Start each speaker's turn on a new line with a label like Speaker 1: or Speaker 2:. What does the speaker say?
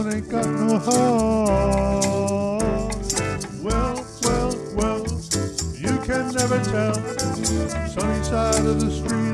Speaker 1: alone, ain't got no heart. Well, well, well, you can never tell. Sunny side of the street.